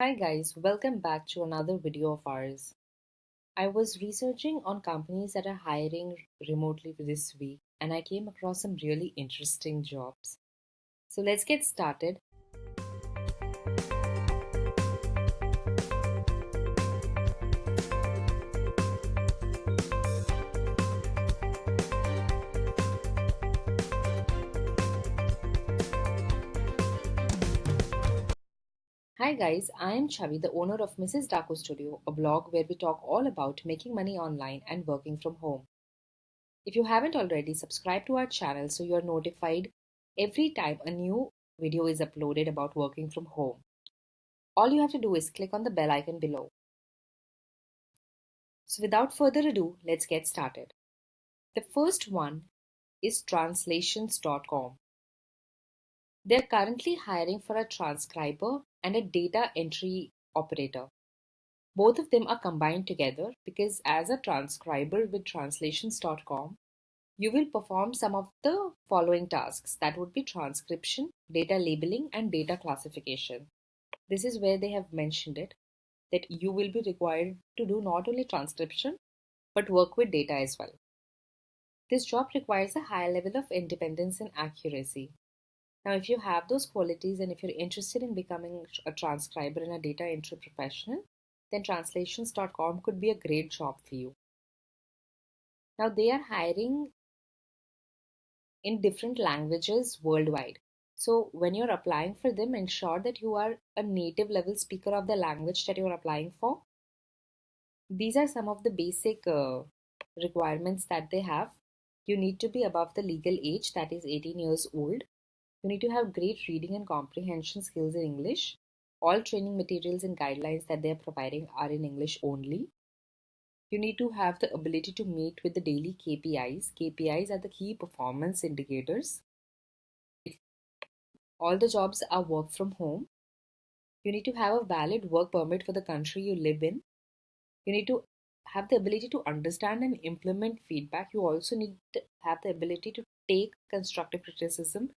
Hi guys, welcome back to another video of ours. I was researching on companies that are hiring remotely this week and I came across some really interesting jobs. So let's get started. Hi guys, I am Chavi, the owner of Mrs. Daco Studio, a blog where we talk all about making money online and working from home. If you haven't already, subscribe to our channel so you are notified every time a new video is uploaded about working from home. All you have to do is click on the bell icon below. So without further ado, let's get started. The first one is translations.com. They're currently hiring for a transcriber and a data entry operator. Both of them are combined together because as a transcriber with translations.com, you will perform some of the following tasks that would be transcription, data labeling, and data classification. This is where they have mentioned it that you will be required to do not only transcription but work with data as well. This job requires a high level of independence and accuracy. Now, if you have those qualities and if you're interested in becoming a transcriber and a data entry professional, then translations.com could be a great job for you. Now, they are hiring in different languages worldwide. So, when you're applying for them, ensure that you are a native level speaker of the language that you're applying for. These are some of the basic uh, requirements that they have. You need to be above the legal age, that is 18 years old. You need to have great reading and comprehension skills in English. All training materials and guidelines that they are providing are in English only. You need to have the ability to meet with the daily KPIs. KPIs are the key performance indicators. All the jobs are work from home. You need to have a valid work permit for the country you live in. You need to have the ability to understand and implement feedback. You also need to have the ability to take constructive criticism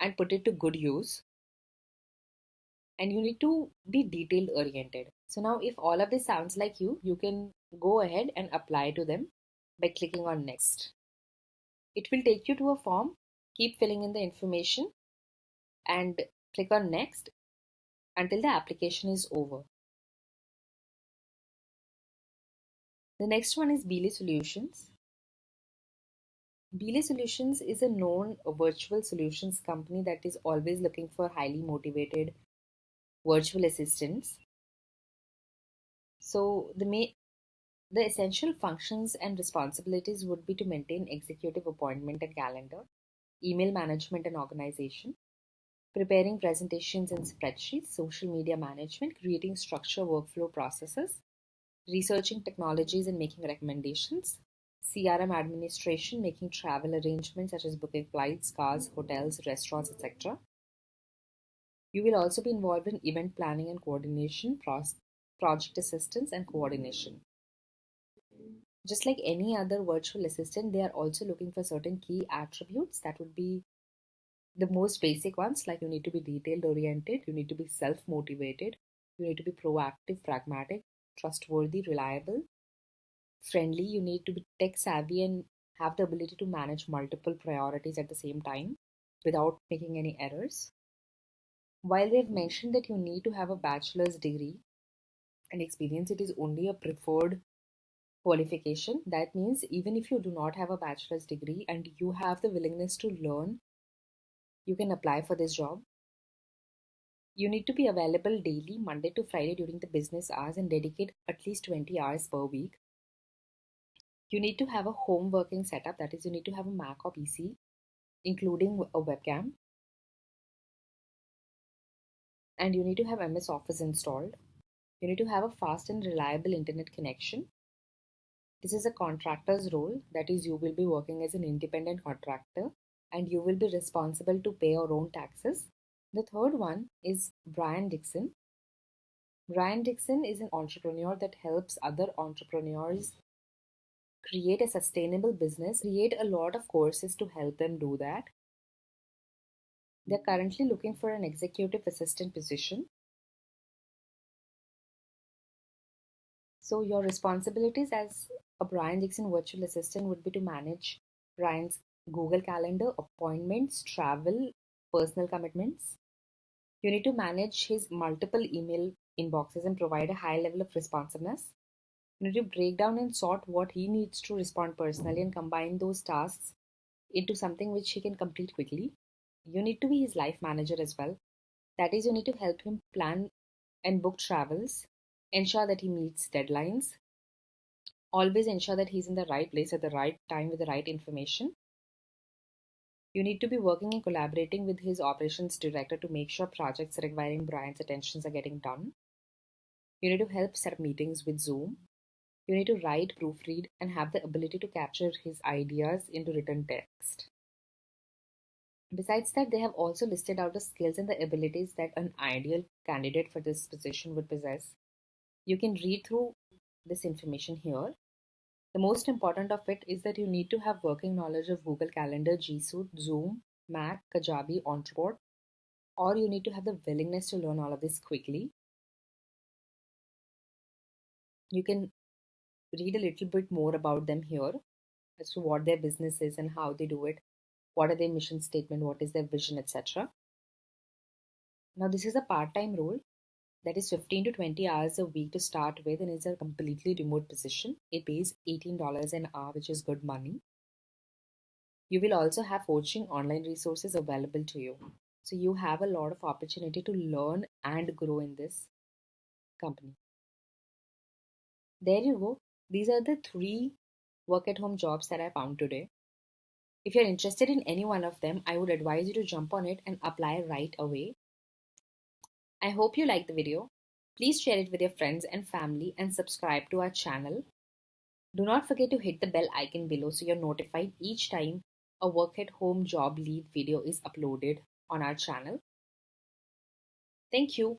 and put it to good use. And you need to be detail oriented. So now if all of this sounds like you you can go ahead and apply to them by clicking on next. It will take you to a form. Keep filling in the information and click on next until the application is over. The next one is Belay Solutions Belay Solutions is a known virtual solutions company that is always looking for highly motivated virtual assistants. So the the essential functions and responsibilities would be to maintain executive appointment and calendar, email management and organization, preparing presentations and spreadsheets, social media management, creating structure workflow processes, researching technologies and making recommendations, CRM administration, making travel arrangements such as booking flights, cars, hotels, restaurants, etc. You will also be involved in event planning and coordination, project assistance, and coordination. Just like any other virtual assistant, they are also looking for certain key attributes that would be the most basic ones like you need to be detailed oriented, you need to be self motivated, you need to be proactive, pragmatic, trustworthy, reliable, friendly, you need to be tech savvy and have the ability to manage multiple priorities at the same time without making any errors. While they've hmm. mentioned that you need to have a bachelor's degree and experience, it is only a preferred qualification. That means even if you do not have a bachelor's degree and you have the willingness to learn, you can apply for this job. You need to be available daily, Monday to Friday during the business hours, and dedicate at least 20 hours per week you need to have a home working setup that is you need to have a mac or pc including a webcam. And you need to have ms office installed. You need to have a fast and reliable internet connection. This is a contractor's role that is you will be working as an independent contractor and you will be responsible to pay your own taxes. The third one is brian dixon. Brian dixon is an entrepreneur that helps other entrepreneurs create a sustainable business, create a lot of courses to help them do that. They're currently looking for an executive assistant position. So, your responsibilities as a Brian Dixon virtual assistant would be to manage Brian's Google Calendar, appointments, travel, personal commitments. You need to manage his multiple email inboxes and provide a high level of responsiveness. You need to break down and sort what he needs to respond personally and combine those tasks into something which he can complete quickly. You need to be his life manager as well. That is, you need to help him plan and book travels, ensure that he meets deadlines, always ensure that he's in the right place at the right time with the right information. You need to be working and collaborating with his operations director to make sure projects requiring Brian's attentions are getting done. You need to help set up meetings with Zoom. You need to write, proofread, and have the ability to capture his ideas into written text. Besides that, they have also listed out the skills and the abilities that an ideal candidate for this position would possess. You can read through this information here. The most important of it is that you need to have working knowledge of Google Calendar, G Suite, Zoom, Mac, Kajabi, Entreport, or you need to have the willingness to learn all of this quickly. You can read a little bit more about them here as to what their business is and how they do it, what are their mission statement, what is their vision, etc. Now, this is a part time role that is 15 to 20 hours a week to start with and is a completely remote position. It pays $18 an hour, which is good money. You will also have coaching online resources available to you. So, you have a lot of opportunity to learn and grow in this company. There you go. These are the three work at home jobs that I found today. If you're interested in any one of them, I would advise you to jump on it and apply right away. I hope you liked the video. Please share it with your friends and family and subscribe to our channel. Do not forget to hit the bell icon below so you're notified each time a work at home job lead video is uploaded on our channel. Thank you.